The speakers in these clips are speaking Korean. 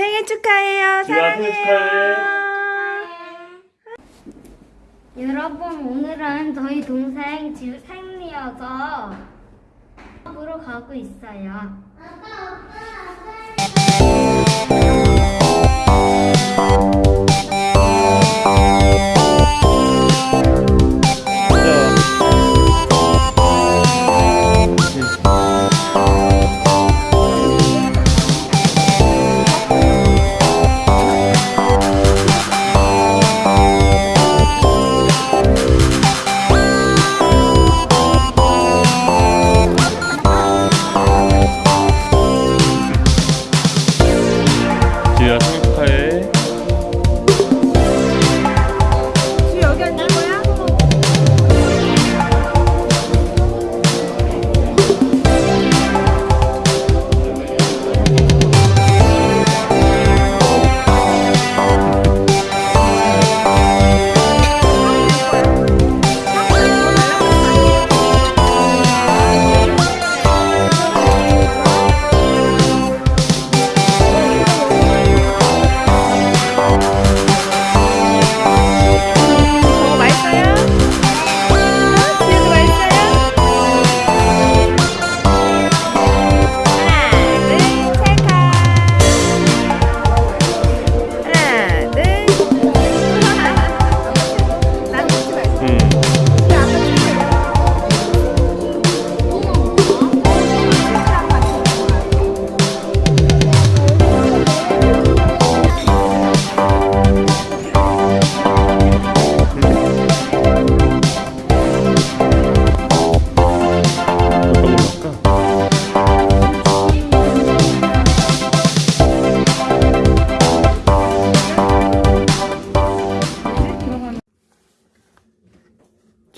생일 축하해요. 생일 사랑해요. 여러분 오늘은 저희 동생 지우 생일이어서 보러 가고 있어요. 지우야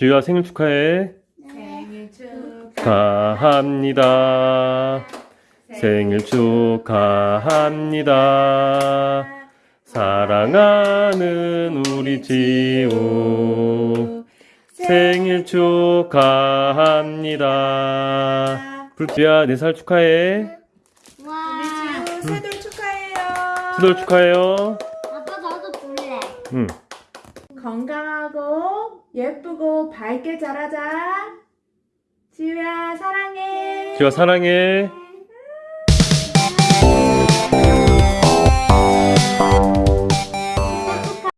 지우야 생일 축하해. 생일 축하합니다. 생일 축하합니다. 사랑하는 우리 지우 생일 축하합니다. 불지야 네 살 축하해. 와. 지우 세돌 축하해요. 수돌 축하해요. 아빠 나도 볼래. 응. 건강하고 예쁘고 밝게 자라자. 지우야 사랑해. 지우야 사랑해.